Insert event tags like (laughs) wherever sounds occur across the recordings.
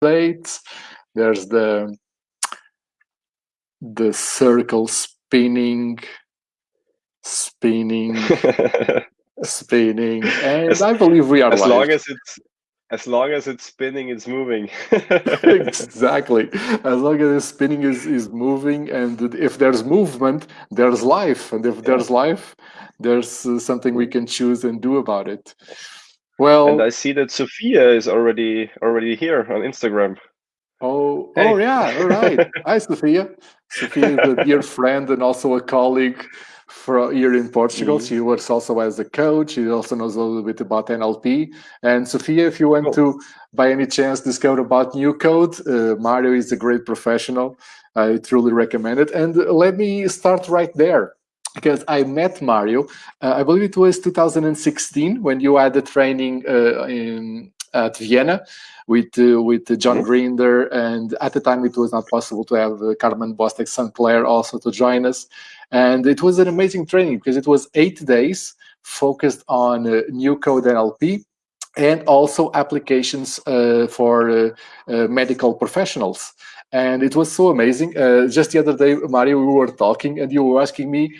plates. There's the the circle spinning, spinning, (laughs) spinning, and as, I believe we are. As live. long as it's as long as it's spinning, it's moving. (laughs) (laughs) exactly. As long as it's spinning is is moving, and if there's movement, there's life, and if yeah. there's life, there's uh, something we can choose and do about it. Well, and I see that Sophia is already already here on Instagram. Oh, hey. oh yeah, all right. Hi, Sophia. Sophia is a (laughs) dear friend and also a colleague for here in Portugal. Mm. She works also as a coach. She also knows a little bit about NLP. And Sophia, if you want to, by any chance, discover about New Code, uh, Mario is a great professional. I truly recommend it. And let me start right there because I met Mario, uh, I believe it was 2016 when you had the training uh, in at Vienna with uh, with John. Grinder, and at the time it was not possible to have uh, Carmen Bostic St. Clair also to join us, and it was an amazing training because it was eight days focused on uh, code NLP and also applications uh, for uh, uh, medical professionals. And it was so amazing. just the other day, Mario, we were talking, and you were asking me,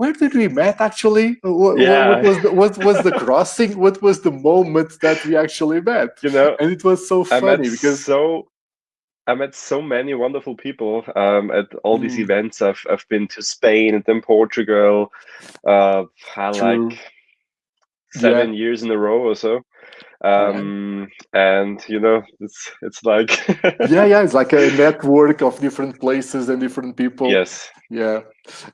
where did we met actually? What, yeah. what, was the, what was the crossing? What was the moment that we actually met? You know, and it was so funny because so I met so many wonderful people um, at all mm. these events. I've I've been to Spain and then Portugal. Uh, like seven yeah. years in a row or so um yeah. and you know it's it's like (laughs) yeah yeah it's like a network of different places and different people yes yeah,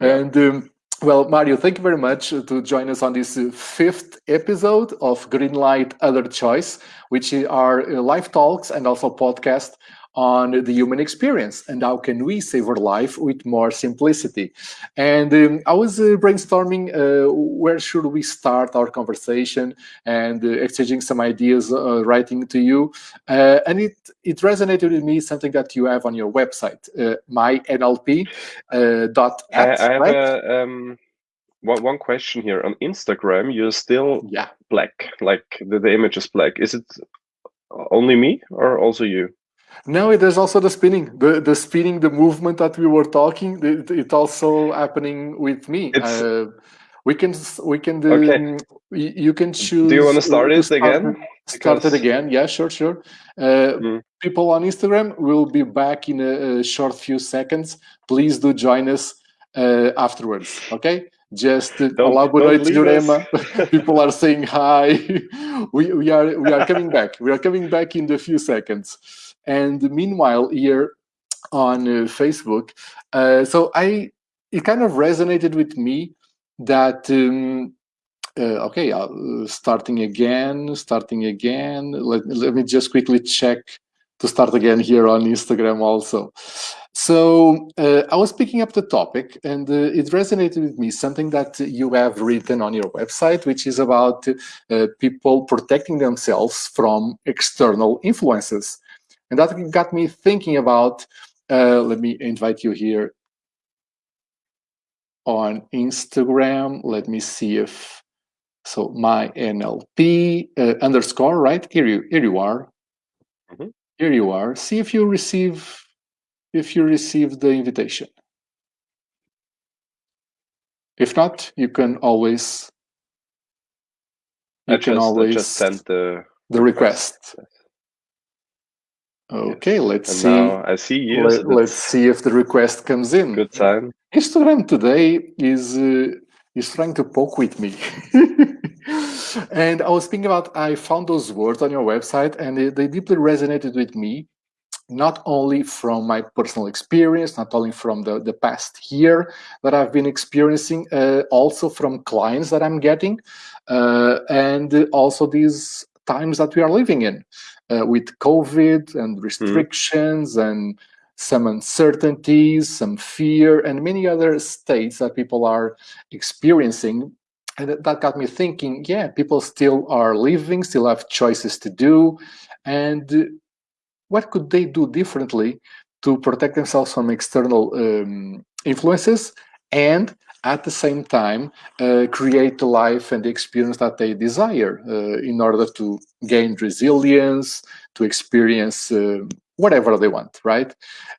yeah. and um, well, Mario, thank you very much to join us on this uh, fifth episode of Greenlight Other Choice, which are uh, live talks and also podcast on the human experience and how can we save our life with more simplicity. And um, I was uh, brainstorming uh, where should we start our conversation and uh, exchanging some ideas, uh, writing to you. Uh, and it, it resonated with me, something that you have on your website, uh, mynlp dot I, I have right? a, um, one, one question here. On Instagram, you're still yeah. black, like the, the image is black. Is it only me or also you? No, there's also the spinning, the the spinning, the movement that we were talking. It, it also happening with me. Uh, we can we can do. Okay. You can choose. Do you want to start it again? Start because... it again. Yeah, sure, sure. Uh, mm. People on Instagram will be back in a, a, short few seconds. Please do join us uh, afterwards. Okay. Just uh, elaborate Jurema. (laughs) People are saying hi. (laughs) we, we are we are coming back. We are coming back in a few seconds. And meanwhile, here on uh, Facebook, uh, so I it kind of resonated with me that um, uh, okay, uh, starting again, starting again. Let, let me just quickly check to start again here on Instagram also. So uh, I was picking up the topic and uh, it resonated with me, something that you have written on your website, which is about uh, people protecting themselves from external influences. And that got me thinking about, uh, let me invite you here on Instagram. Let me see if, so my NLP uh, underscore, right? Here you, here you are. Mm -hmm. Here you are. See if you receive, if you receive the invitation. If not, you can always, you I can just, always just send the, the request. request. Okay, let's and see. I see you. Let, us see if the request comes in. Good time. Instagram today is uh, is trying to poke with me. (laughs) and I was thinking about I found those words on your website, and they, they deeply resonated with me. Not only from my personal experience, not only from the, the past year that I've been experiencing, uh, also from clients that I'm getting, uh, and also these times that we are living in uh, with COVID and restrictions mm. and some uncertainties, some fear, and many other states that people are experiencing. And that got me thinking, yeah, people still are living, still have choices to do. And what could they do differently to protect themselves from external um, influences and at the same time uh, create the life and the experience that they desire uh, in order to gain resilience, to experience uh, whatever they want, right?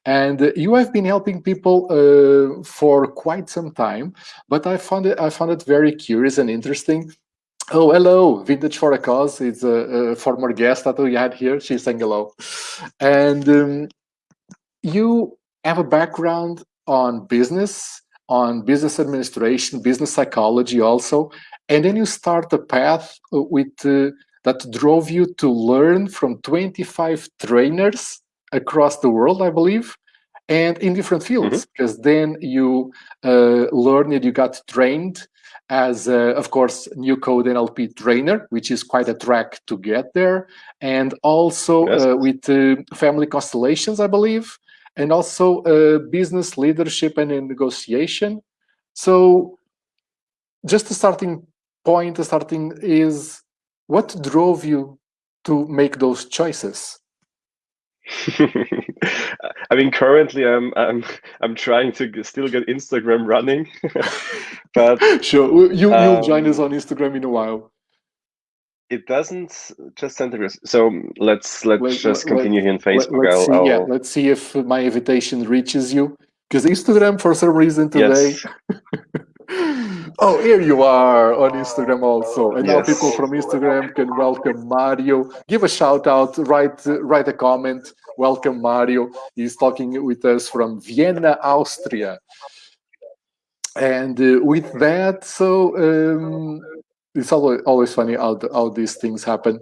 And you have been helping people uh, for quite some time, but I found it I found it very curious and interesting. Oh, hello, Vintage for a Cause. It's a, a former guest that we had here. She's saying hello. And um, you have a background on business, on business administration, business psychology also, and then you start a path with uh, that drove you to learn from 25 trainers across the world, I believe, and in different fields. Mm -hmm. Because then you uh, learned, you got trained as, uh, of course, new code NLP trainer, which is quite a track to get there, and also yes. uh, with uh, family constellations, I believe, and also uh, business leadership and negotiation. So, just a starting point, the starting is what drove you to make those choices? (laughs) I mean, currently I'm I'm I'm trying to still get Instagram running, (laughs) but (laughs) sure, you um, you'll join us on Instagram in a while. It doesn't just center So let's let's let, just continue here in Facebook. Let, us see, I'll, yeah, let's see if my invitation reaches you because Instagram, for some reason today. Yes. (laughs) Oh, here you are on Instagram also. And yes. now people from Instagram can welcome Mario. Give a shout out, write, write a comment. Welcome Mario. He's talking with us from Vienna, Austria. And uh, with that, so um, it's always, always funny how, how these things happen.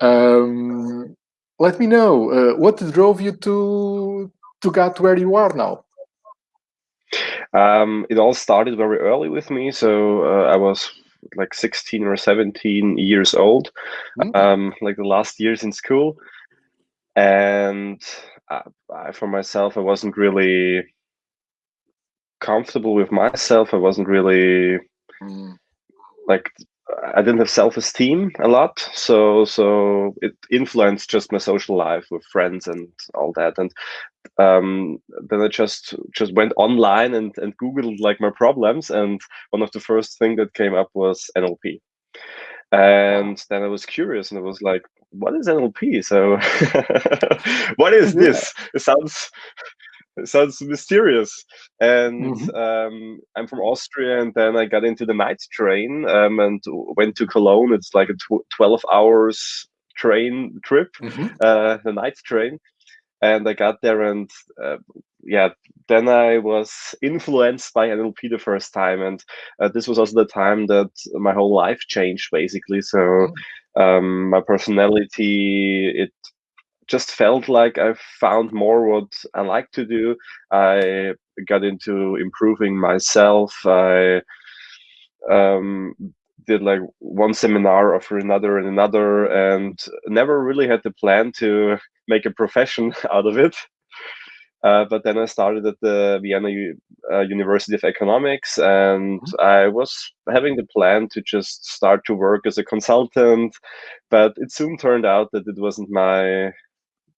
Um, let me know, uh, what drove you to, to get where you are now? Um, it all started very early with me. So uh, I was like 16 or 17 years old, mm. um, like the last years in school. And I, for myself, I wasn't really comfortable with myself. I wasn't really mm. like I didn't have self-esteem a lot, so so it influenced just my social life with friends and all that. And um, then I just just went online and and googled like my problems, and one of the first thing that came up was NLP. And then I was curious, and I was like, "What is NLP?" So, (laughs) what is this? It sounds sounds mysterious. And mm-hmm. um, I'm from Austria, and then I got into the night train um, and went to Cologne. It's like a tw- 12 hours train trip, mm-hmm. uh, the night train. And I got there, and uh, yeah, then I was influenced by NLP the first time, and uh, this was also the time that my whole life changed, basically. So mm-hmm. um, my personality it just felt like I found more what I like to do. I got into improving myself. I um, did like one seminar after another and another, and never really had the plan to make a profession (laughs) out of it. Uh, but then I started at the Vienna U uh, University of Economics, and mm-hmm. I was having the plan to just start to work as a consultant. But it soon turned out that it wasn't my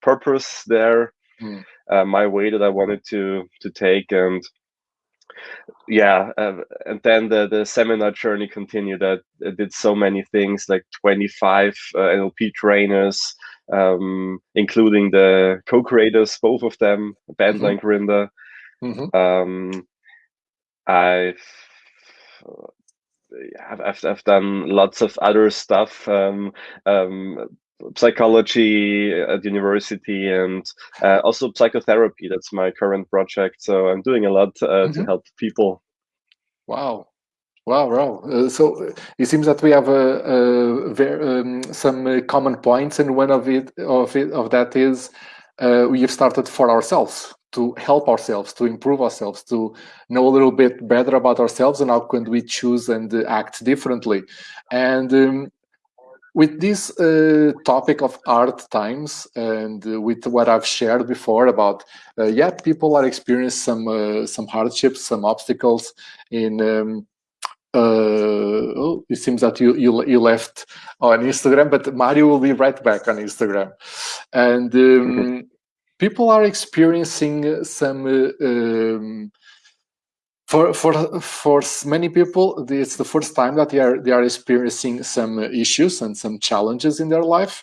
purpose there, mm. uh, my way that I wanted to to take, and yeah, uh, and then the the seminar journey continued. I, I did so many things, like twenty five uh, NLP trainers, um, including the co-creators, both of them, Bandler mm-hmm. and Grinder. Mm-hmm. Um, I've I've, I've done lots of other stuff. Um, um, psychology at university and uh, also psychotherapy. That's my current project. So I'm doing a lot uh, mm-hmm. to help people. Wow. Wow, wow. Uh, so uh, it seems that we have a, a very, um, some uh, common points, and one of it of it of that is uh, we have started for ourselves to help ourselves, to improve ourselves, to know a little bit better about ourselves, and how can we choose and act differently. And um, with this uh, topic of hard times and uh, with what I've shared before about, uh, yeah, people are experiencing some uh, some hardships, some obstacles in. Um, uh, oh, it seems that you, you you left on Instagram, but Mario will be right back on Instagram, and um, mm-hmm. people are experiencing some uh, um, for for for many people it's the first time that they are they are experiencing some issues and some challenges in their life.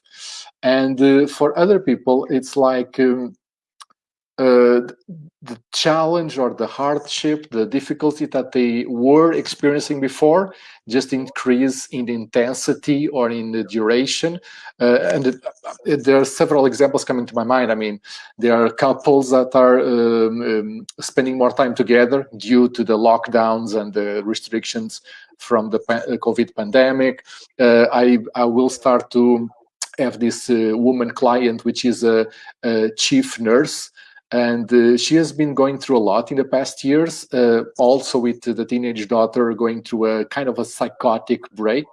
And uh, for other people it's like um, uh, the challenge or the hardship, the difficulty that they were experiencing before, just increase in the intensity or in the duration. Uh, and it, it, there are several examples coming to my mind. I mean, there are couples that are um, um, spending more time together due to the lockdowns and the restrictions from the pa COVID pandemic. Uh, I, I will start to have this uh, woman client, which is a, a chief nurse, and uh, she has been going through a lot in the past years uh, also with the teenage daughter going through a kind of a psychotic break.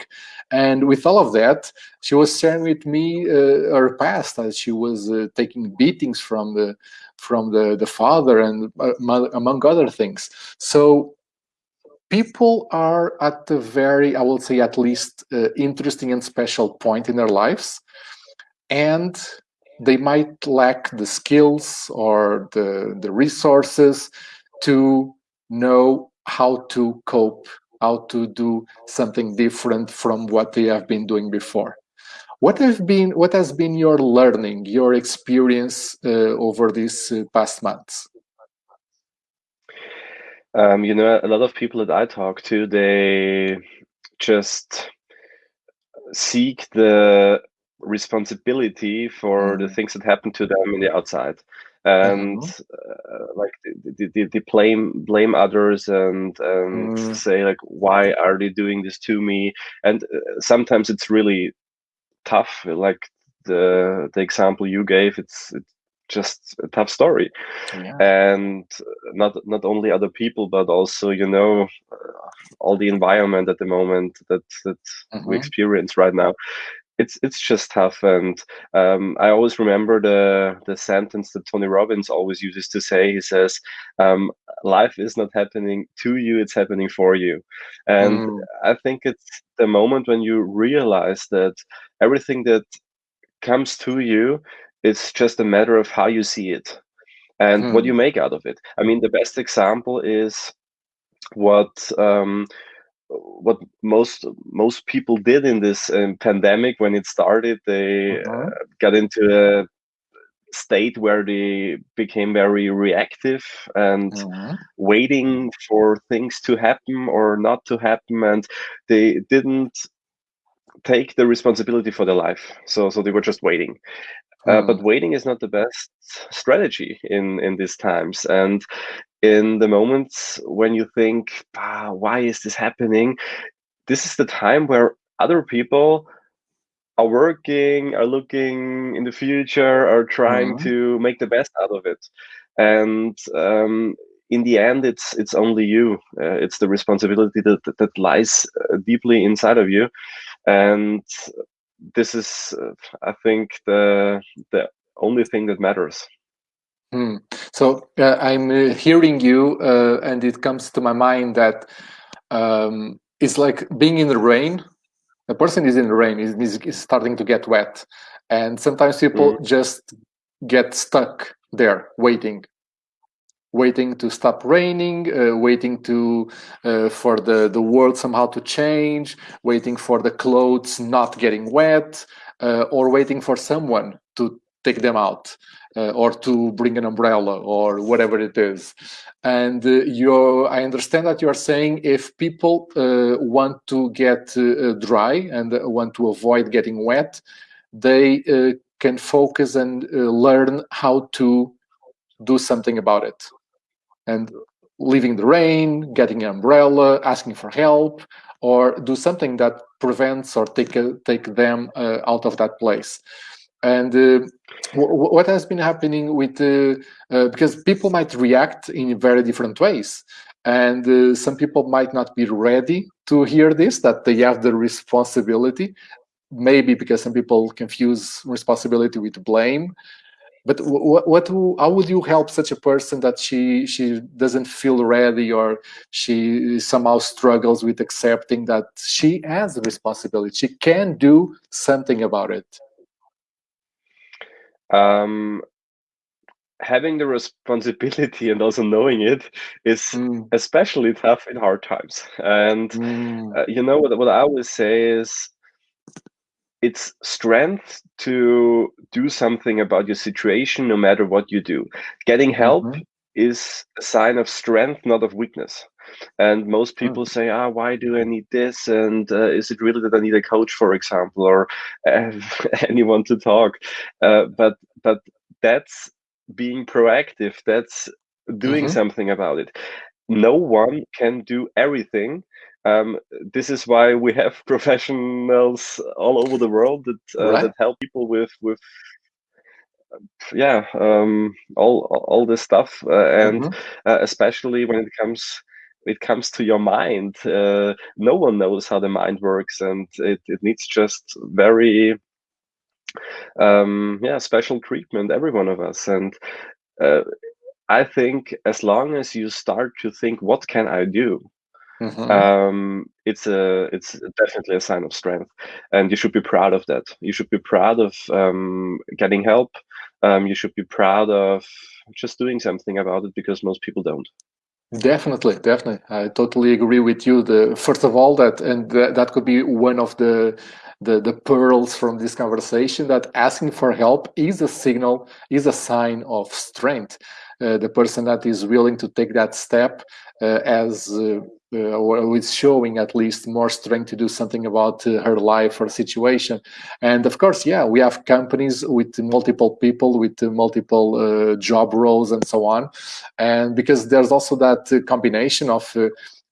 And with all of that she was sharing with me uh, her past as she was uh, taking beatings from the from the the father and uh, among other things. So people are at a very i will say at least uh, interesting and special point in their lives. And they might lack the skills or the, the resources to know how to cope, how to do something different from what they have been doing before. What have been what has been your learning, your experience uh, over these uh, past months? Um, you know, a lot of people that I talk to, they just seek the responsibility for the mm. things that happen to them in the outside and mm-hmm. uh, like they, they, they, blame blame others and and mm. say like why are they doing this to me and uh, sometimes it's really tough like the the example you gave it's it's just a tough story yeah. and not not only other people but also you know uh, all the environment at the moment that that mm-hmm. we experience right now it's it's just tough and um, i always remember the the sentence that tony robbins always uses to say he says um, life is not happening to you it's happening for you and mm. i think it's the moment when you realize that everything that comes to you is just a matter of how you see it and mm. what you hmm. make out of it i mean the best example is what um, what most most people did in this um, pandemic when it started they uh-huh. uh, got into a state where they became very reactive and uh-huh. waiting for things to happen or not to happen and they didn't take the responsibility for their life so so they were just waiting uh, but hmm. waiting is not the best strategy in in these times and in the moments when you think ah, why is this happening? This is the time where other people are working are looking in the future are trying mm-hmm. to make the best out of it. And um, in the end it's it's only you. Uh, it's the responsibility that, that, that lies uh, deeply inside of you. And this is uh, i think the the only thing that matters hmm. so uh, i'm uh, hearing you uh, and it comes to my mind that um, it's like being in the rain a person is in the rain is, is starting to get wet and sometimes people mm. just get stuck there waiting waiting to stop raining, uh, waiting to uh, for the the world somehow to change, waiting for the clothes not getting wet, uh, or waiting for someone to take them out, uh, or to bring an umbrella or whatever it is. And uh, you, I understand that you are saying if people uh, want to get dry and want to avoid getting wet, they can focus and learn how to do something about it and leaving the rain, getting an umbrella, asking for help, or do something that prevents or take take them uh, out of that place. And uh, what has been happening with uh, uh, because people might react in very different ways, and uh, some people might not be ready to hear this that they have the responsibility. Maybe because some people confuse responsibility with blame, but what, what how would you help such a person that she she doesn't feel ready or she somehow struggles with accepting that she has a responsibility she can do something about it um having the responsibility (laughs) and also knowing it is mm. especially tough in hard times. And mm. uh, you know what, what I always say is it's strength to do something about your situation no matter what you do. Getting help mm-hmm. is a sign of strength, not of weakness. And most hmm. people say, "Ah, why do I need this? And uh, is it really that I need a coach, for example, or uh, (laughs) anyone to talk?" Uh, but but that's being proactive. That's doing mm-hmm. something about it. No one can do everything. Um, this is why we have (laughs) professionals all over the world that uh, right. that help people with with yeah um, all all this stuff uh, and mm-hmm. uh, especially when it comes it comes to your mind uh, no one knows how the mind works and it, it needs just very um, yeah, special treatment, every one of us. And uh, I think as long as you start to think, what can I do? Mm-hmm. Um, it's a it's definitely a sign of strength, and you should be proud of that. You should be proud of um, getting help. Um, you should be proud of just doing something about it because most people don't. Definitely, definitely. I totally agree with you. The first of all, that and th- that could be one of the the, the pearls from this conversation that asking for help is a signal, is a sign of strength. Uh, the person that is willing to take that step uh, as uh, uh or is showing at least more strength to do something about uh, her life or situation. And of course, yeah, we have companies with multiple people, with multiple uh, job roles and so on. And because there's also that combination of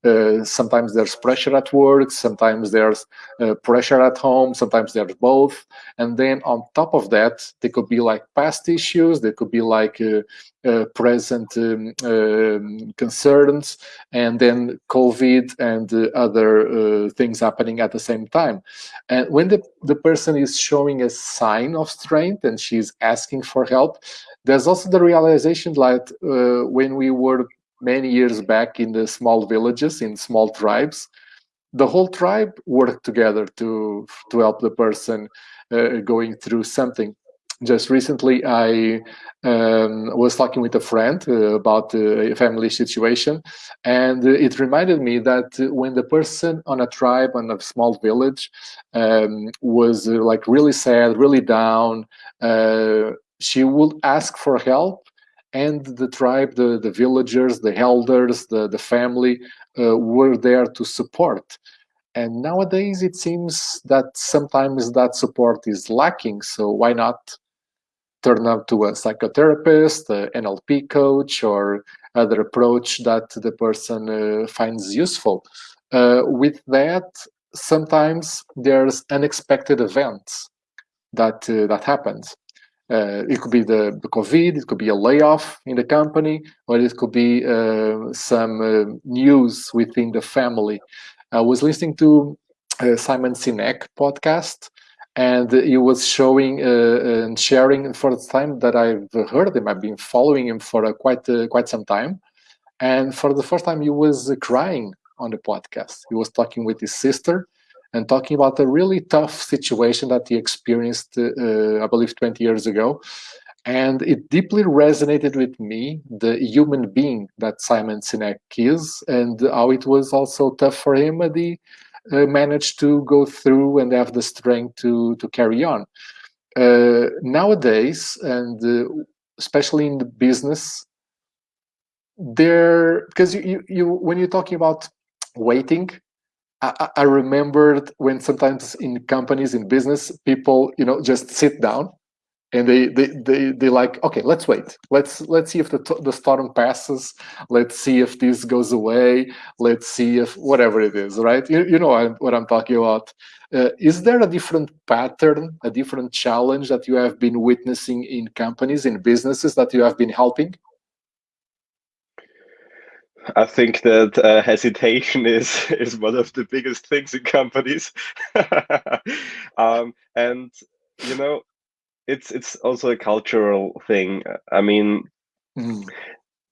uh, sometimes there's pressure at work, sometimes there's uh, pressure at home, sometimes there's both. And then on top of that, there could be like past issues, there could be like uh, uh present um, um, concerns, and then COVID and uh, other things happening at the same time. And when the, the person is showing a sign of strength and she's asking for help, there's also the realization that when we were many years back in the small villages, in small tribes, the whole tribe worked together to to help the person uh, going through something. Just recently, I um, was talking with a friend uh, about a family situation, and it reminded me that when the person on a tribe on a small village um, was uh, like really sad, really down, uh, she would ask for help and the tribe, the, the villagers, the elders, the, the family uh, were there to support. And nowadays it seems that sometimes that support is lacking. So why not turn up to a psychotherapist, an NLP coach, or other approach that the person uh, finds useful? Uh, with that, sometimes there's unexpected events that uh, that happens uh, it could be the, the, COVID, it could be a layoff in the company, or it could be uh, some uh, news within the family. I was listening to uh, Simon Sinek podcast, and he was showing uh, and sharing for the time that I've heard him. I've been following him for a quite uh, quite some time, and for the first time, he was crying on the podcast. He was talking with his sister and talking about a really tough situation that he experienced, uh, I believe, 20 years ago. And it deeply resonated with me, the human being that Simon Sinek is, and how it was also tough for him, but he uh, managed to go through and have the strength to, to carry on. Uh, nowadays, and uh, especially in the business, there, because you, you, you, when you're talking about waiting, I, I remembered when sometimes in companies in business people you know just sit down and they they they, they like okay let's wait. Let's let's see if the, the storm passes. Let's see if this goes away. Let's see if whatever it is right? You, you know what i'm talking about. Uh, is there a different pattern a different challenge that you have been witnessing in companies in businesses that you have been helping I think that uh, hesitation (laughs) is is one of the biggest things in companies, (laughs) um, and you know, it's it's also a cultural thing. I mean, mm.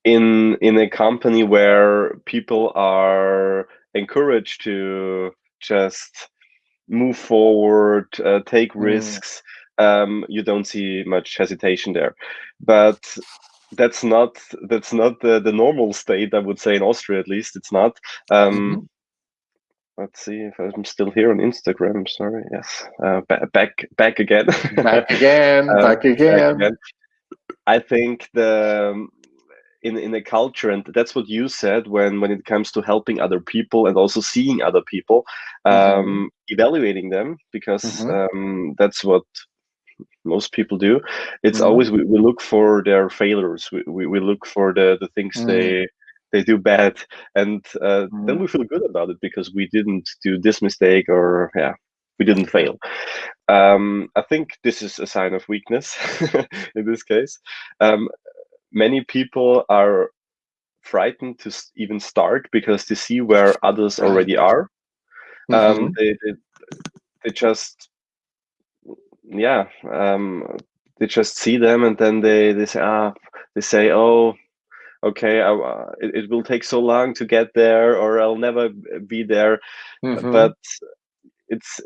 in in a company where people are encouraged to just move forward, uh, take mm. risks, um, you don't see much hesitation there. But that's not that's not the, the normal state i would say in austria at least it's not um, mm -hmm. let's see if i'm still here on instagram sorry yes uh, back back again (laughs) back again uh, back again. Back again i think the um, in in a culture and that's what you said when when it comes to helping other people and also seeing other people um, mm -hmm. evaluating them because mm -hmm. um, that's what most people do it's mm-hmm. always we, we look for their failures we, we, we look for the the things mm-hmm. they they do bad and uh, mm-hmm. then we feel good about it because we didn't do this mistake or yeah we didn't fail um, i think this is a sign of weakness (laughs) in this case um, many people are frightened to even start because they see where others already are um, mm-hmm. they, they, they just yeah, um, they just see them and then they they say ah they say oh okay I, uh, it, it, will take so long to get there or I'll never be there, mm -hmm. but it's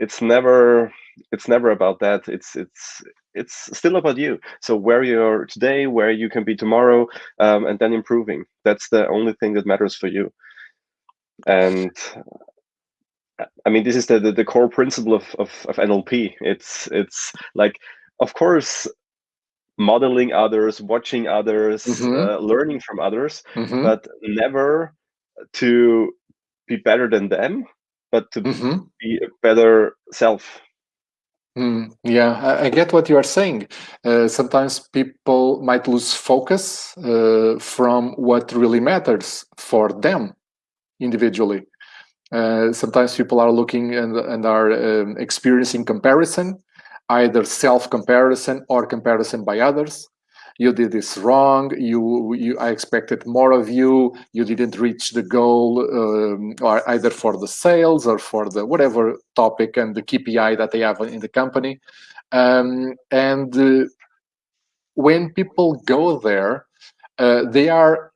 it's never it's never about that. It's it's it's still about you. So where you're today, where you can be tomorrow, um, and then improving. That's the only thing that matters for you. And I mean, this is the, the, the core principle of, of, of NLP. It's it's like, of course, modeling others, watching others, mm-hmm. uh, learning from others, mm-hmm. but never to be better than them, but to mm-hmm. be a better self. Mm, yeah, I, I, get what you are saying. Uh, sometimes people might lose focus uh, from what really matters for them individually. Uh, sometimes people are looking and, and are um, experiencing comparison, either self-comparison or comparison by others. You did this wrong. You, you, I expected more of you. You didn't reach the goal, um, or either for the sales or for the whatever topic and the KPI that they have in the company. Um, and uh, when people go there, uh, they are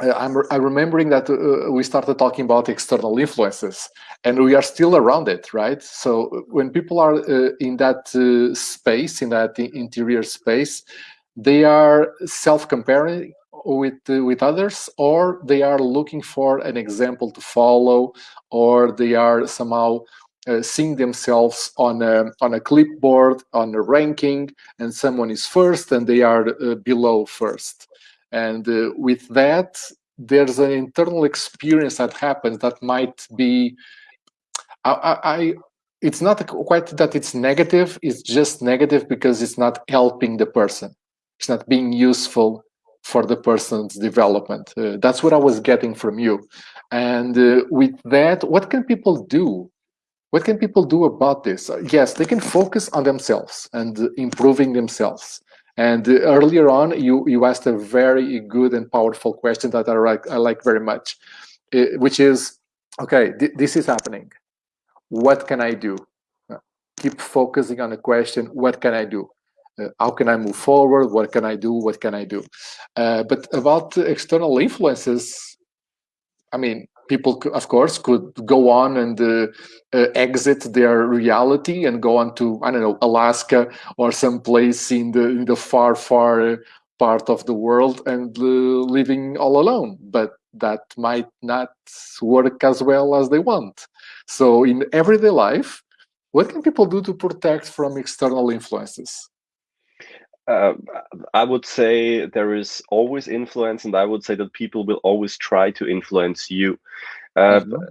I'm, I'm, remembering that uh, we started talking about external influences and we are still around it, right? So uh, when people are uh, in that uh, space, in that interior space, they are self-comparing with uh, with others or they are looking for an example to follow or they are somehow seeing themselves on a, on a clipboard, on a ranking, and someone is first and they are below first. And uh, with that, there's an internal experience that happens that might be, I, I, it's not quite that it's negative, it's just negative because it's not helping the person. It's not being useful for the person's development. Uh, that's what I was getting from you. And uh, with that, what can people do? What can people do about this? Yes, they can focus on themselves and improving themselves. And earlier on, you, you asked a very good and powerful question that I like, I like very much, eh, which is, okay, th this is happening. What can I do? Uh, keep focusing on the question, what can I do? Uh, how can I move forward? What can I do? What can I do? Uh, but about external influences, I mean, people, of course, could go on and uh, uh, exit their reality and go on to I don't know Alaska or some place in the in the far far part of the world and uh, living all alone. But that might not work as well as they want. So in everyday life, what can people do to protect from external influences? Uh, I would say there is always influence, and I would say that people will always try to influence you. Uh, mm -hmm.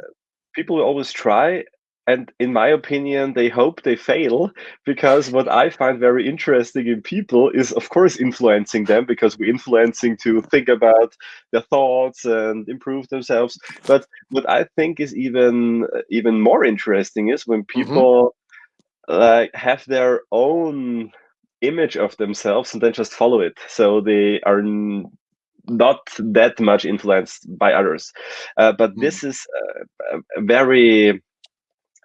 People will always try, and in my opinion, they hope they fail because what I find very interesting in people is, of course, influencing them because we're influencing to think about their thoughts and improve themselves. But what I think is even even more interesting is when mm-hmm. people mm -hmm. like have their own image of themselves and then just follow it. So they are not that much influenced by others. Uh, but mm. this is a, a very,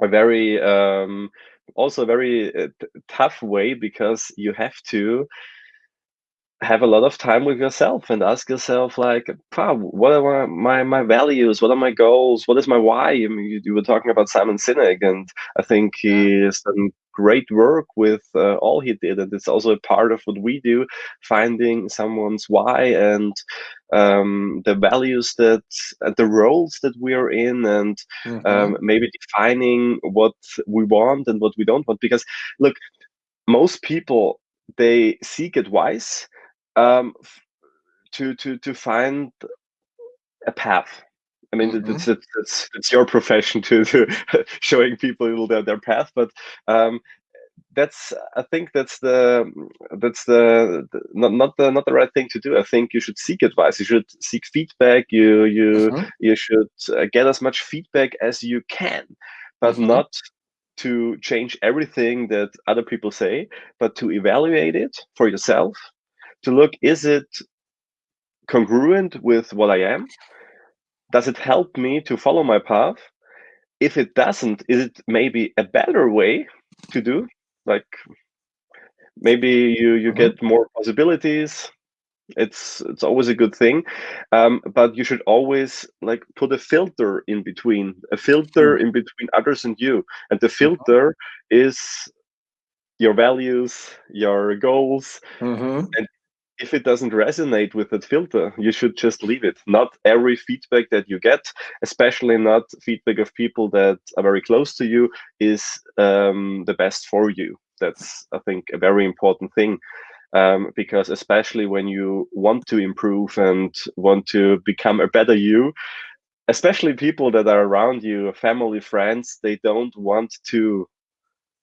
a very, um, also a very uh, tough way because you have to have a lot of time with yourself and ask yourself like wow, what are my, my values what are my goals what is my why I mean, you, you were talking about simon sinek and i think he has done great work with uh, all he did and it's also a part of what we do finding someone's why and um, the values that uh, the roles that we are in and mm-hmm. um, maybe defining what we want and what we don't want because look most people they seek advice um, to to to find a path I mean, mm-hmm. it's, it's, it's, it's, your profession to, to (laughs) showing people their, their path, but um, that's I think that's the that's the, the, not not the not the right thing to do. I think you should seek advice. You should seek feedback. You you mm-hmm. you should uh, get as much feedback as you can, but mm-hmm. not to change everything that other people say, but to evaluate it for yourself. To look, is it congruent with what I am? Does it help me to follow my path? If it doesn't, is it maybe a better way to do? Like maybe you you mm-hmm. get more possibilities. It's it's always a good thing, um, but you should always like put a filter in between, a filter mm-hmm. in between others and you, and the mm-hmm. filter is your values, your goals, mm-hmm. and if it doesn't resonate with that filter, you should just leave it. Not every feedback that you get, especially not feedback of people that are very close to you, is um, the best for you. That's, I think, a very important thing. Um, because especially when you want to improve and want to become a better you, especially people that are around you, family, friends, they don't want to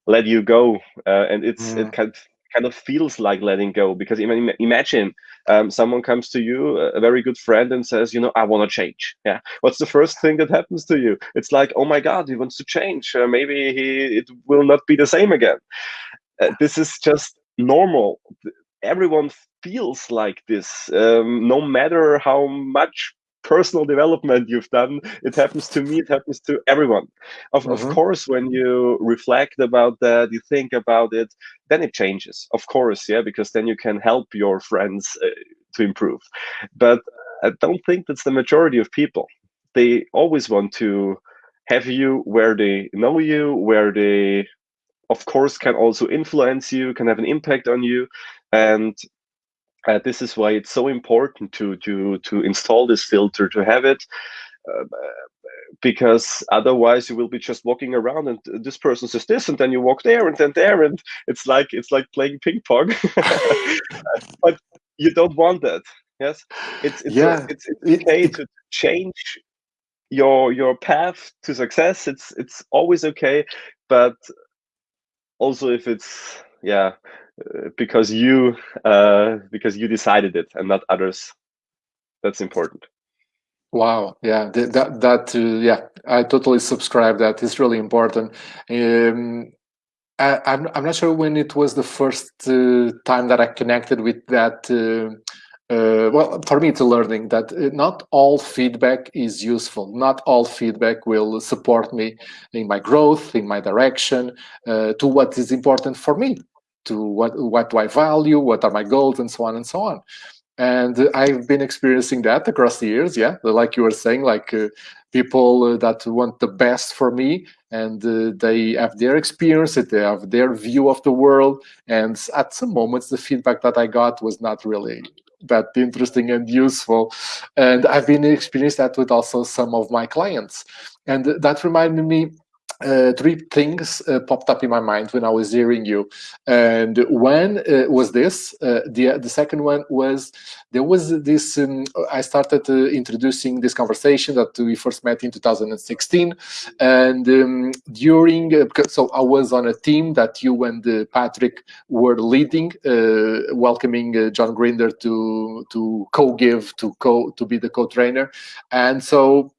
let you go, uh, and it's mm. it kind kind of feels like letting go because even imagine um, someone comes to you a very good friend and says you know i want to change. Yeah. What's the first thing that happens to you? It's like oh my god he wants to change. Uh, maybe he it will not be the same again. Uh, this is just normal. Everyone feels like this um, no matter how much personal development you've done. It happens to me, it happens to everyone. Of, mm-hmm. of course, when you reflect about that, you think about it, then it changes. Of course, yeah, because then you can help your friends uh, to improve. But I don't think that's the majority of people. They always want to have you where they know you, where they, of course, can also influence you, can have an impact on you. And uh, this is why it's so important to to to install this filter to have it uh, because otherwise you will be just walking around and this person says this and then you walk there and then there and it's like it's like playing ping pong. (laughs) But you don't want that yes? It's it's yeah. it's, it's okay to change your your path to success. It's it's always okay but also if it's yeah because you uh, because you decided it and not others. That's important. Wow, yeah, that that uh, yeah, I totally subscribe. That is really important. Um, I, I'm I'm not sure when it was the first uh, time that I connected with that. Uh, uh, well, for me, it's a learning that uh, not all feedback is useful. Not all feedback will support me in my growth, in my direction, uh, to what is important for me to what what do I value, what are my goals, and so on and so on. And I've been experiencing that across the years. Yeah, like you were saying, like uh, people uh, that want the best for me, and uh, they have their experience, they have their view of the world. And at some moments, the feedback that I got was not really that interesting and useful. And I've been experiencing that with also some of my clients. And that reminded me uh, three things uh, popped up in my mind when I was hearing you. And one uh, was this. Uh, the the second one was there was this. Um, I started introducing this conversation that we first met in 2016, and um, during uh, so I was on a team that you and uh, Patrick were leading, welcoming John Grinder to to co-give to co to be the co-trainer, and so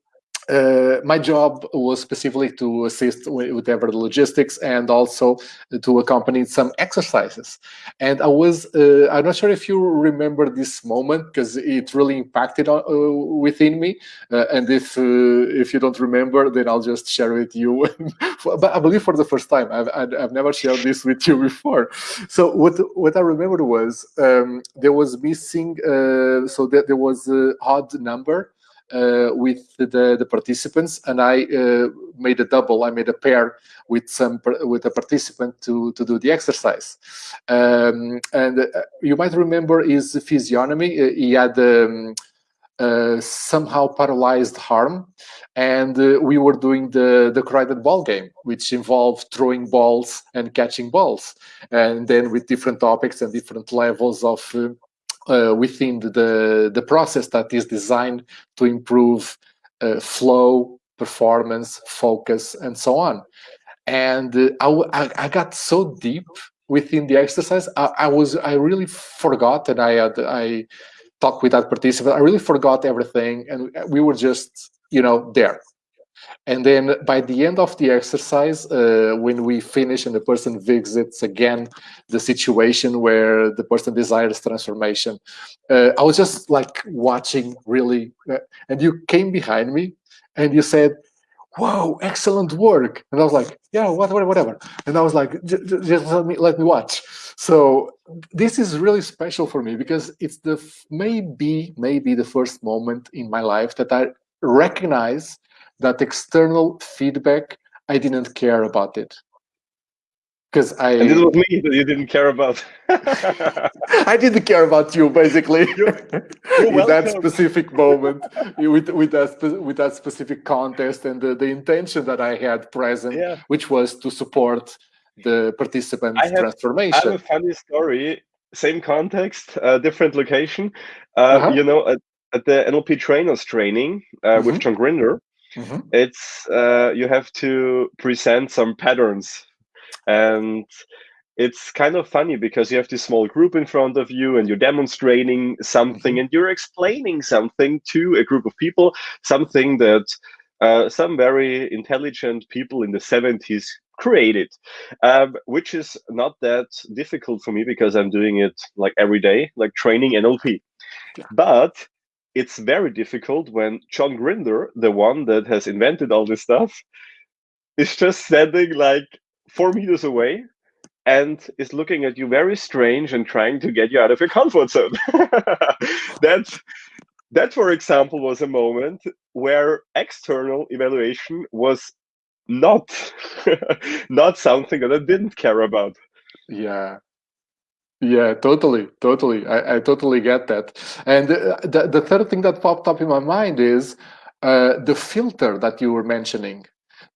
uh, my job was specifically to assist with whatever the logistics and also to accompany some exercises. And I was, uh, I'm not sure if you remember this moment because it really impacted uh, within me. Uh, and if uh, if you don't remember, then I'll just share with you. (laughs) but I believe for the first time, I've, I've never shared this with you before. So what what I remembered was um, there was missing, uh, so that there was an odd number with the, the participants, and I uh, made a double. I made a pair with some with a participant to to do the exercise. Um, and uh, you might remember his physiognomy. Uh, he had. Um, uh, somehow paralyzed arm and uh, we were doing the the crowded ball game which involved throwing balls and catching balls and then with different topics and different levels of uh, uh within the the process that is designed to improve uh, flow performance focus and so on and I, I got so deep within the exercise I, I was i really forgot and i had i talk with that participant. I really forgot everything, and we were just, you know, there. And then by the end of the exercise, uh, when we finish and the person visits again the situation where the person desires transformation, uh, I was just like watching really, uh, and you came behind me and you said, whoa, excellent work. And I was like, yeah, whatever, whatever. And I was like, just let me, let me watch. So this is really special for me because it's the maybe, maybe the first moment in my life that I recognize that external feedback, I didn't care about it because I. And it was me that you didn't care about. (laughs) I didn't care about you, basically. (laughs) You're, you're in that specific moment, with with that with that specific contest and the, the intention that I had present, yeah. which was to support the participants' I have, transformation. I have a funny story. Same context, uh, different location. Uh, uh -huh. You know, at, at, the NLP trainers training uh, mm -hmm. with mm-hmm. John Grinder, mm -hmm. it's uh, you have to present some patterns and it's kind of funny because you have this small group in front of you and you're demonstrating something mm-hmm. and you're explaining something to a group of people something that uh, some very intelligent people in the 70s created um, which is not that difficult for me because i'm doing it like every day like training nlp yeah. but it's very difficult when john grinder the one that has invented all this stuff (laughs) is just standing like four meters away and is looking at you very strange and trying to get you out of your comfort zone. (laughs) that, that, for example, was a moment where external evaluation was not (laughs) not something that I didn't care about. Yeah. Yeah, totally, totally. I, I totally get that. And uh, the, the third thing that popped up in my mind is uh, the filter that you were mentioning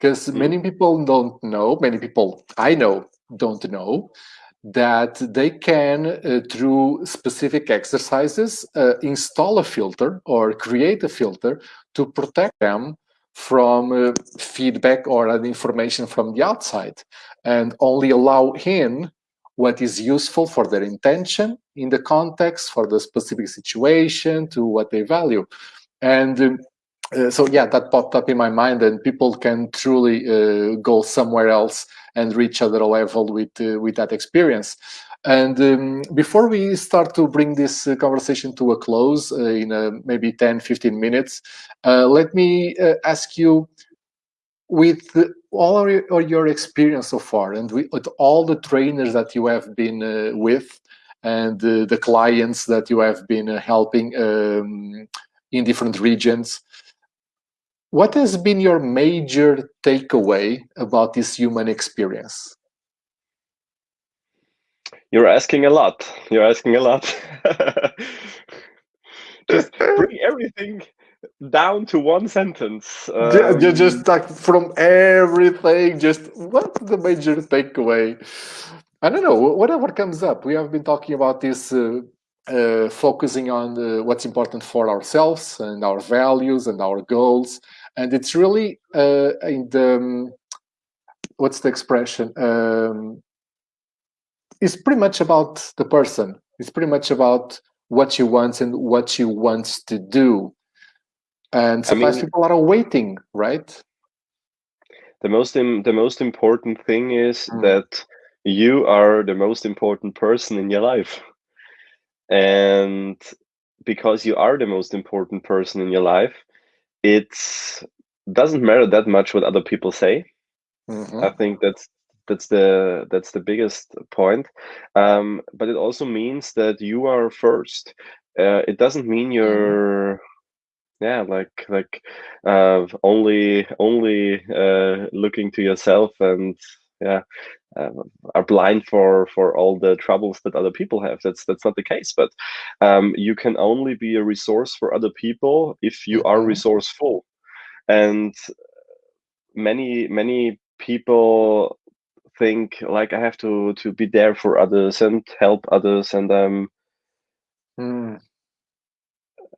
because mm. many people don't know many people i know don't know that they can uh, through specific exercises uh, install a filter or create a filter to protect them from uh, feedback or an information from the outside and only allow in what is useful for their intention in the context for the specific situation to what they value and um, uh, so yeah, that popped up in my mind, and people can truly uh, go somewhere else and reach other level with uh, with that experience. And um, before we start to bring this uh, conversation to a close uh, in maybe 10, 15 minutes, let me ask you, with all your, experience so far, and with, all the trainers that you have been uh, with, and uh, the clients that you have been uh, helping um, in different regions, what has been your major takeaway about this human experience? You're asking a lot. You're asking a lot. (laughs) just bring everything down to one sentence. Um, just, just like from everything, just what's the major takeaway? I don't know, whatever comes up. We have been talking about this uh, uh, focusing on the, what's important for ourselves and our values and our goals and it's really uh, in the um, what's the expression um, it's pretty much about the person it's pretty much about what you want and what you want to do and sometimes I mean, people are waiting right the most Im- the most important thing is mm. that you are the most important person in your life and because you are the most important person in your life it doesn't matter that much what other people say. Mm-hmm. I think that's that's the that's the biggest point. Um, but it also means that you are first. Uh, it doesn't mean mm-hmm. you're yeah like like uh, only only uh, looking to yourself and yeah uh, are blind for for all the troubles that other people have that's that's not the case but um, you can only be a resource for other people if you are mm-hmm. resourceful and many many people think like i have to to be there for others and help others and um mm.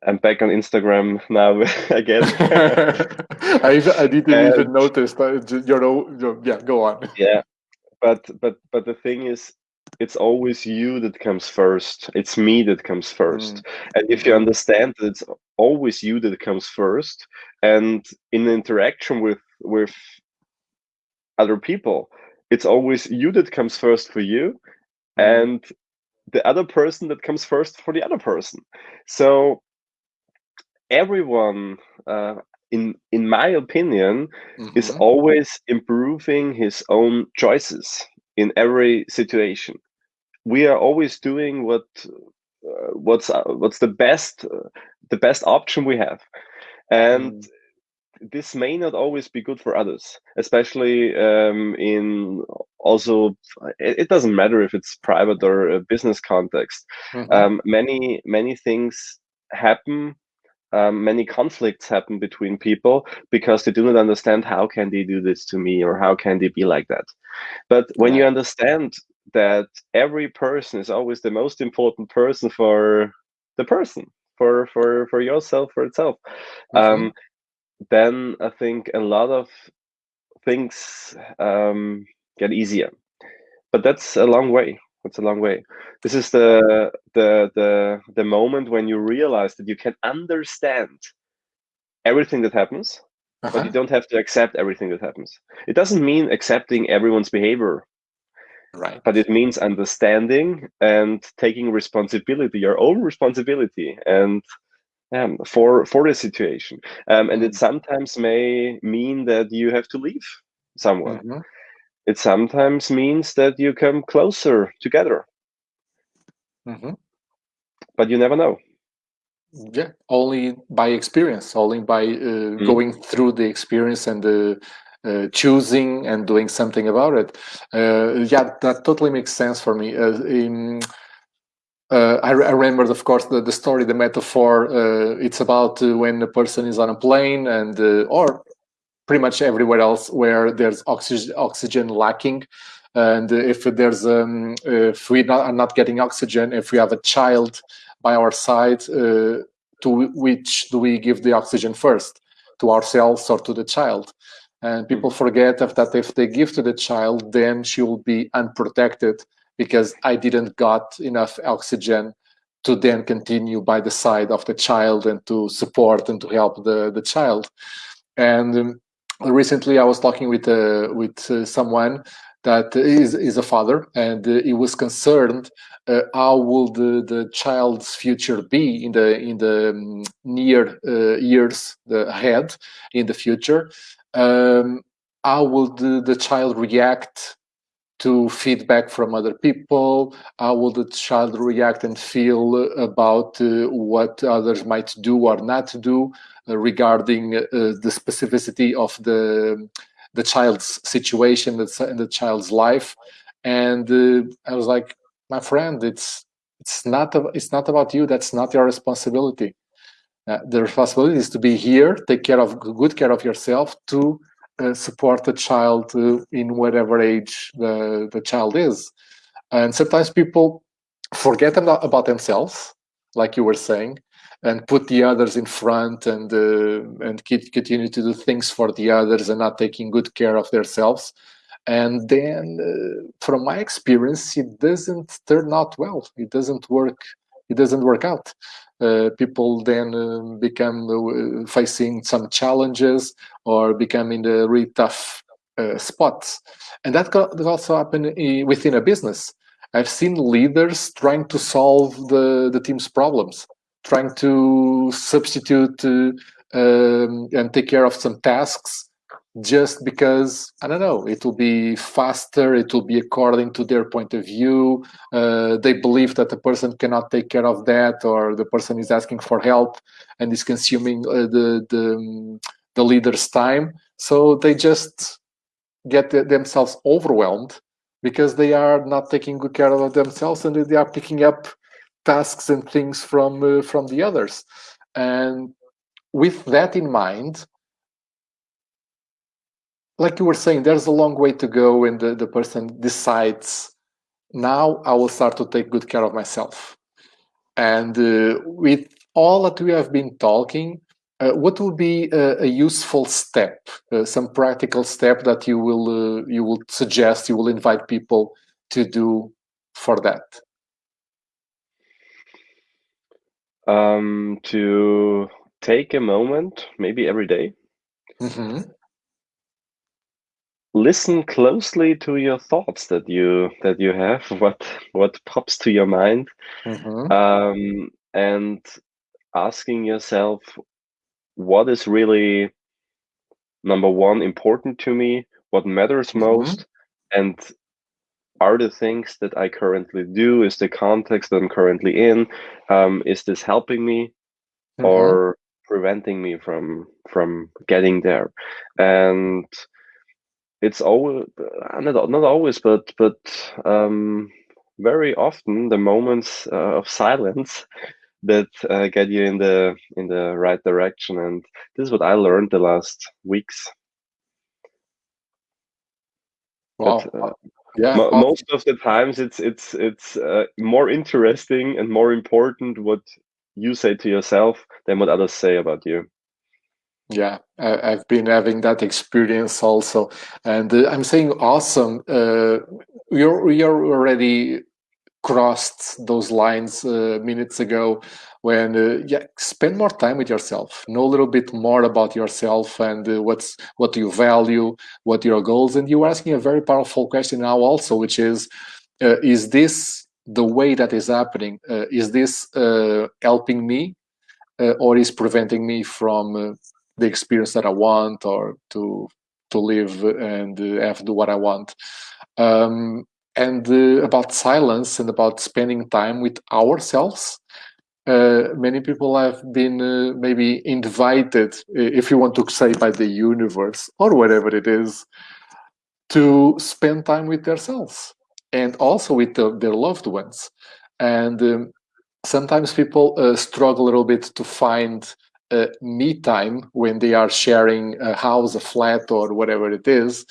I'm back on Instagram now (laughs) again. (laughs) I, I didn't and, even notice that. You know, yeah, go on. Yeah, but but but the thing is, it's always you that comes first. It's me that comes first. Mm. And if you understand that it's always you that comes first, and in interaction with with other people, it's always you that comes first for you, mm. and the other person that comes first for the other person. So everyone uh, in in my opinion mm-hmm. is always improving his own choices in every situation we are always doing what uh, what's uh, what's the best uh, the best option we have and mm. this may not always be good for others especially um, in also it, it, doesn't matter if it's private or a business context mm-hmm. um, many many things happen um, many conflicts happen between people because they do not understand how can they do this to me or how can they be like that but when yeah. you understand that every person is always the most important person for the person for for for yourself for itself mm-hmm. um, then i think a lot of things um, get easier but that's a long way it's a long way. This is the the the the moment when you realize that you can understand everything that happens, uh-huh. but you don't have to accept everything that happens. It doesn't mean accepting everyone's behavior. Right. But it means understanding and taking responsibility, your own responsibility, and um, for for the situation. Um, and it sometimes may mean that you have to leave someone. Mm-hmm it sometimes means that you come closer together. Mm-hmm. But you never know. Yeah, only by experience, only by uh, mm-hmm. going through the experience and uh, uh, choosing and doing something about it. Uh, yeah, that totally makes sense for me. Uh, in, uh, I, I remember, of course, the, the story, the metaphor. it's about when a person is on a plane and, or pretty much everywhere else where there's oxygen, oxygen lacking. And if there's um, if we not, are not getting oxygen, if we have a child by our side, uh, to which do we give the oxygen first, to ourselves or to the child? And people mm-hmm. forget that if they give to the child, then she will be unprotected because I didn't got enough oxygen to then continue by the side of the child and to support and to help the, the child. And um, recently I was talking with uh, with uh, someone that is is a father, and uh, he was concerned uh, how will the the child's future be in the in the um, near uh, years ahead in the future. Um, how will the, the child react to feedback from other people? How will the child react and feel about uh, what others might do or not do? Uh, regarding uh, the specificity of the the child's situation, the, the child's life, and uh, I was like, my friend, it's it's not it's not about you. That's not your responsibility. Uh, the responsibility is to be here, take care of good care of yourself, to uh, support the child uh, in whatever age the the child is. And sometimes people forget about themselves, like you were saying, and put the others in front and uh, and keep, continue to do things for the others and not taking good care of themselves. And then uh, from my experience it doesn't turn out well. It doesn't work. It doesn't work out uh, people then uh, become uh, facing some challenges or become in the really tough uh, spots. And that could also happen within a business. I've seen leaders trying to solve the the team's problems trying to substitute uh, um, and take care of some tasks just because I don't know, it will be faster, it will be according to their point of view. Uh, they believe that the person cannot take care of that, or the person is asking for help and is consuming uh, the the the leader's time. So they just get themselves overwhelmed because they are not taking good care of themselves and they are picking up tasks and things from uh, from the others. And with that in mind, like you were saying, there's a long way to go when the, the person decides, now I will start to take good care of myself. And uh, with all that we have been talking, uh, what would be a, a useful step, uh, some practical step that you will uh, you will suggest, you will invite people to do for that? Um, to take a moment, maybe every day, mm -hmm listen closely to your thoughts that you that you have (laughs) what what pops to your mind mm-hmm. um, and asking yourself what is really number one important to me what matters mm-hmm. most and are the things that i currently do is the context that i'm currently in um, is this helping me mm-hmm. or preventing me from from getting there and it's always uh, not, not always but but um, very often the moments uh, of silence (laughs) that uh, get you in the in the right direction. And this is what i learned the last weeks. Wow. But, uh, yeah mo most of the times it's it's it's uh, more interesting and more important what you say to yourself than what others say about you yeah, I, have been having that experience also, and uh, I'm saying awesome. Uh, you're you're already crossed those lines uh, minutes ago when uh, yeah spend more time with yourself. Know a little bit more about yourself and uh, what's what you value what your goals. And you're asking a very powerful question now also which is uh, is this the way that is happening? Uh, is this uh, helping me or is preventing me from the experience that I want or to to live and uh, have do what I want. Um, and uh, about silence and about spending time with ourselves. Uh, many people have been uh, maybe invited, if you want to say by the universe or whatever it is, to spend time with themselves and also with the, their loved ones. And um, sometimes people uh, struggle a little bit to find uh, me time when they are sharing a house, a flat, or whatever it is.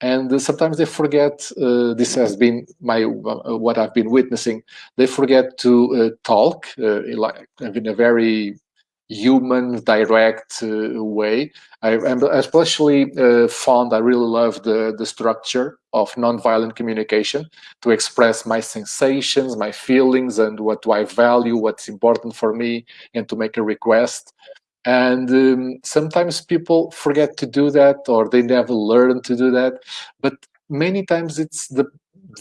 And uh, sometimes they forget, uh, this has been my uh, what I've been witnessing, they forget to uh, talk uh, like, in a very human, direct way. I, am especially fond, I really love the, the structure of nonviolent communication to express my sensations, my feelings, and what do I value, what's important for me, and to make a request and um, sometimes people forget to do that or they never learn to do that. But many times it's the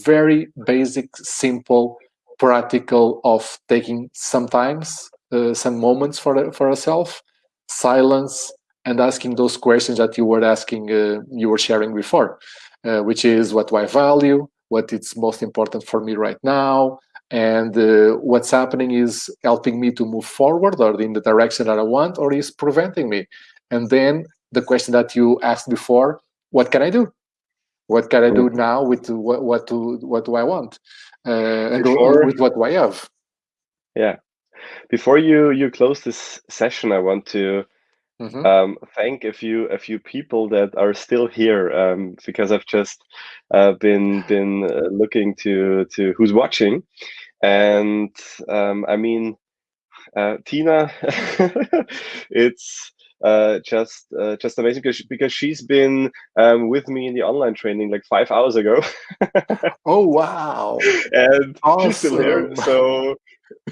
very basic simple practical of taking sometimes uh, some moments for for ourselves silence and asking those questions that you were asking uh, you were sharing before uh, which is what do i value? What is most important for me right now and uh, what's happening is helping me to move forward or in the direction that I want or is preventing me. And then the question that you asked before, what can I do? What can I do now with what, what, do, what do I want? Uh, and before, with what do I have? Yeah. Before you, you close this session, I want to Mm -hmm. um, thank a few a few people that are still here um, because I've just uh, been been uh, looking to to who's watching, and um, I mean, uh, Tina, (laughs) it's uh, just uh, just amazing because because she's been um, with me in the online training like five hours ago. (laughs) oh wow! and awesome. she's still here. So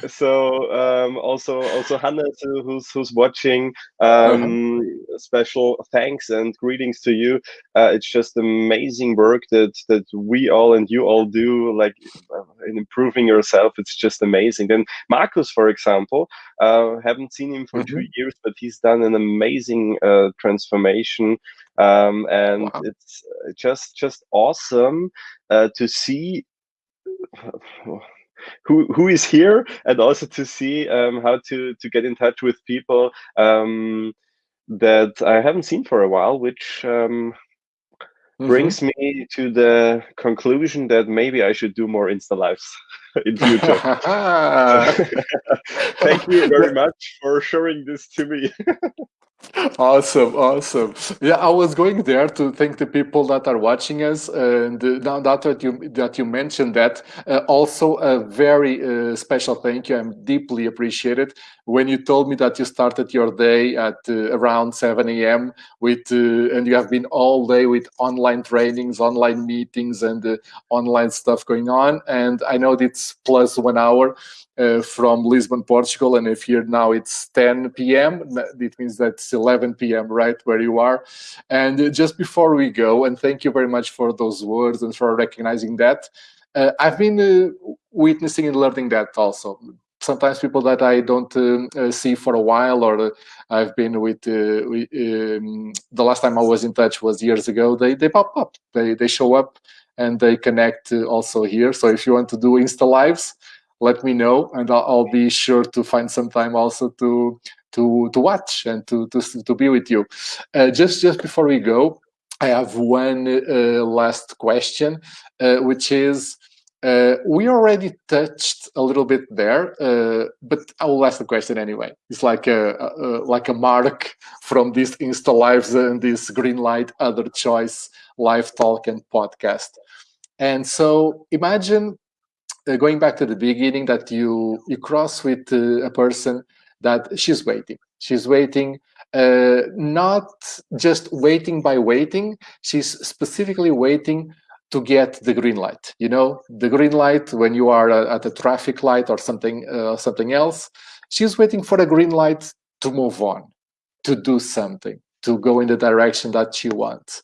so um, also also Hannah who's who's watching um, uh-huh. special thanks and greetings to you uh, it's just amazing work that that we all and you all do like uh, in improving yourself it's just amazing then Marcus for example uh, haven't seen him for mm -hmm. two mm-hmm. years but he's done an amazing uh, transformation um, and wow. it's just just awesome uh, to see who who is here and also to see um, how to to get in touch with people um, that I haven't seen for a while, which um, mm-hmm. brings me to the conclusion that maybe I should do more Insta lives (laughs) in future. (laughs) (laughs) Thank you very much for showing this to me. Awesome awesome. Yeah i was going there to thank the people that are watching us and uh, now that you that you mentioned that uh, also a very uh, special thank you. I'm deeply appreciated when you told me that you started your day at uh, around 7 a.m with uh, and you have been all day with online trainings online meetings and uh, online stuff going on and i know it's plus one hour uh, from Lisbon, Portugal, and if here now it's 10 p.m., it means that's 11 p.m. right where you are. And just before we go, and thank you very much for those words and for recognizing that. Uh, I've been uh, witnessing and learning that also. Sometimes people that I don't um, uh, see for a while, or uh, I've been with, with um, the last time I was in touch was years ago. They they pop up, they they show up, and they connect also here. So if you want to do Insta lives, let me know and I'll, I'll, be sure to find some time also to to to watch and to to, to be with you uh, just just before we go i have one uh, last question uh, which is uh, we already touched a little bit there, uh, but I will ask the question anyway. It's like a, a, like a mark from this Insta Lives and this green light other choice live talk and podcast. And so imagine uh, going back to the beginning that you you cross with uh, a person that she's waiting she's waiting uh, not just waiting by waiting she's specifically waiting to get the green light you know the green light when you are uh, at a traffic light or something uh, something else she's waiting for a green light to move on to do something to go in the direction that she wants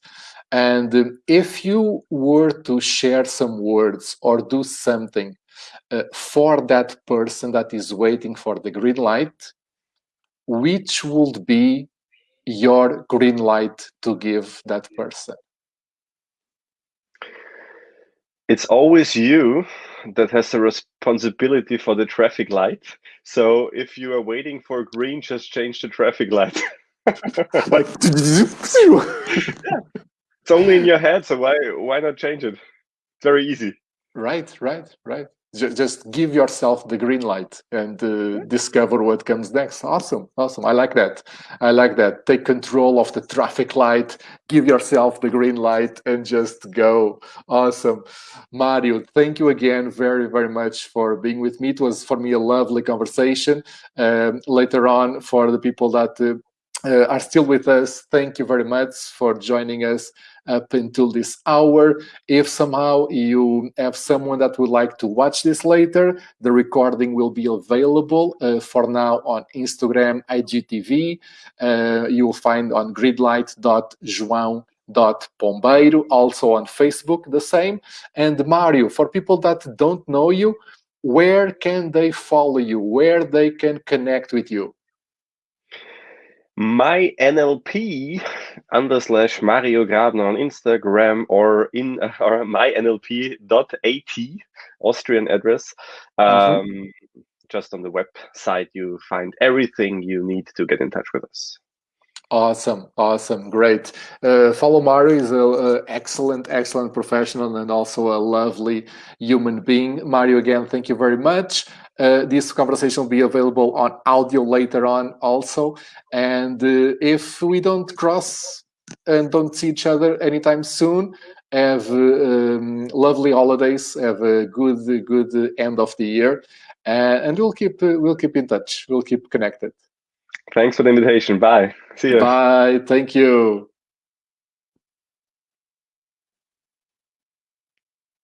and um, if you were to share some words or do something uh, for that person that is waiting for the green light, which would be your green light to give that person? It's always you that has the responsibility for the traffic light. So if you are waiting for green, just change the traffic light. (laughs) like, yeah it's only in your head, so why why not change it? It's very easy. Right, right, right. Just give yourself the green light and uh, discover what comes next. Awesome, awesome. I like that. I like that. Take control of the traffic light, give yourself the green light, and just go. Awesome. Mario, thank you again very, very much for being with me. It was for me a lovely conversation. Um, later on, for the people that uh, uh, are still with us, thank you very much for joining us up until this hour. If somehow you have someone that would like to watch this later, the recording will be available uh, for now on Instagram, IGTV. Uh, you will find on greenlight.joão pombeiro also on facebook the same and mario for people that don't know you where can they follow you where they can connect with you my NLP under slash Mario Grabner on Instagram or in (laughs) or mynlp.at Austrian address. Um, mm-hmm. Just on the website, you find everything you need to get in touch with us. Awesome, awesome, great. Uh, follow Mario is an excellent, excellent professional and also a lovely human being. Mario, again, thank you very much. Uh, this conversation will be available on audio later on also. And uh, if we don't cross and don't see each other anytime soon, have uh, um, lovely holidays, have a good, good end of the year, and we'll keep we'll keep in touch. We'll keep connected. Thanks for the invitation. Bye. See you. Bye. Thank you.